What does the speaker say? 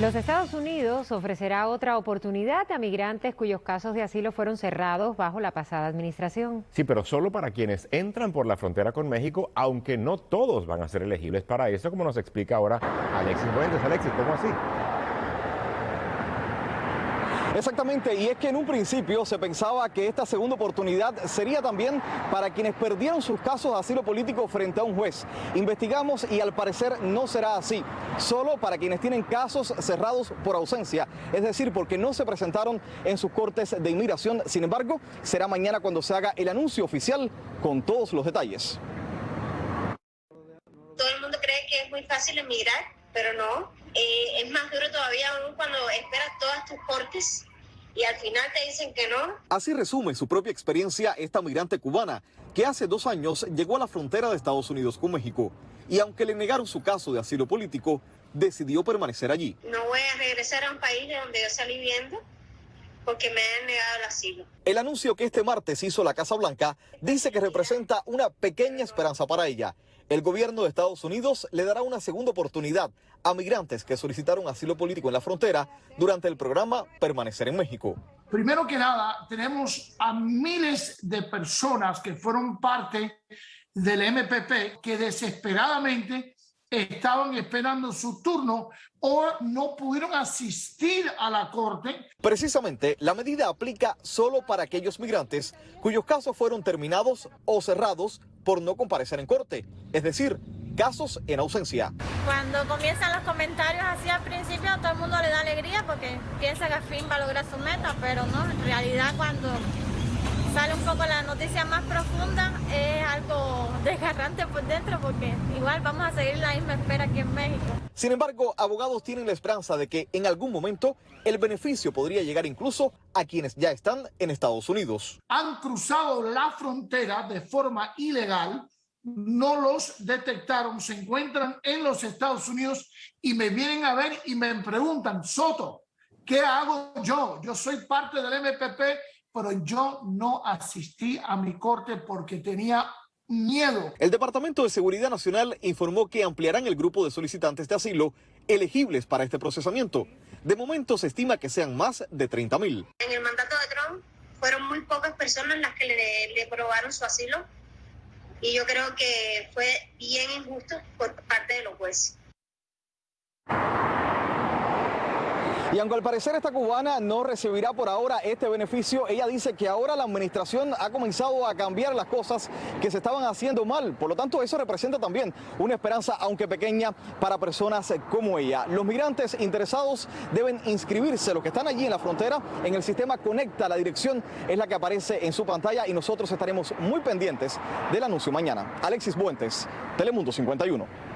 Los Estados Unidos ofrecerá otra oportunidad a migrantes cuyos casos de asilo fueron cerrados bajo la pasada administración. Sí, pero solo para quienes entran por la frontera con México, aunque no todos van a ser elegibles para eso, como nos explica ahora Alexis Buentes. Alexis, ¿cómo así? Exactamente, y es que en un principio se pensaba que esta segunda oportunidad sería también para quienes perdieron sus casos de asilo político frente a un juez. Investigamos y al parecer no será así, solo para quienes tienen casos cerrados por ausencia, es decir, porque no se presentaron en sus cortes de inmigración. Sin embargo, será mañana cuando se haga el anuncio oficial con todos los detalles. Todo el mundo cree que es muy fácil emigrar, pero no. Eh, es más duro todavía aún cuando esperas todas tus cortes y al final te dicen que no. Así resume su propia experiencia esta migrante cubana que hace dos años llegó a la frontera de Estados Unidos con México y aunque le negaron su caso de asilo político, decidió permanecer allí. No voy a regresar a un país de donde yo salí viviendo porque me han negado el asilo. El anuncio que este martes hizo la Casa Blanca dice que representa una pequeña esperanza para ella el gobierno de Estados Unidos le dará una segunda oportunidad a migrantes que solicitaron asilo político en la frontera durante el programa Permanecer en México. Primero que nada, tenemos a miles de personas que fueron parte del MPP que desesperadamente estaban esperando su turno o no pudieron asistir a la corte. Precisamente, la medida aplica solo para aquellos migrantes cuyos casos fueron terminados o cerrados por no comparecer en corte, es decir, casos en ausencia. Cuando comienzan los comentarios así al principio, todo el mundo le da alegría porque piensa que al fin va a lograr su meta, pero no, en realidad cuando sale un poco la noticia más profunda, es algo desgarrante por dentro porque igual vamos a seguir la misma espera aquí en México. Sin embargo, abogados tienen la esperanza de que en algún momento el beneficio podría llegar incluso a quienes ya están en Estados Unidos. Han cruzado la frontera de forma ilegal, no los detectaron, se encuentran en los Estados Unidos y me vienen a ver y me preguntan, Soto, ¿qué hago yo? Yo soy parte del MPP pero yo no asistí a mi corte porque tenía miedo. El Departamento de Seguridad Nacional informó que ampliarán el grupo de solicitantes de asilo elegibles para este procesamiento. De momento se estima que sean más de 30 mil. En el mandato de Trump fueron muy pocas personas las que le, le aprobaron su asilo y yo creo que fue bien injusto por parte de los jueces. Y aunque al parecer esta cubana no recibirá por ahora este beneficio, ella dice que ahora la administración ha comenzado a cambiar las cosas que se estaban haciendo mal. Por lo tanto, eso representa también una esperanza, aunque pequeña, para personas como ella. Los migrantes interesados deben inscribirse, los que están allí en la frontera, en el sistema Conecta. La dirección es la que aparece en su pantalla y nosotros estaremos muy pendientes del anuncio mañana. Alexis Buentes, Telemundo 51.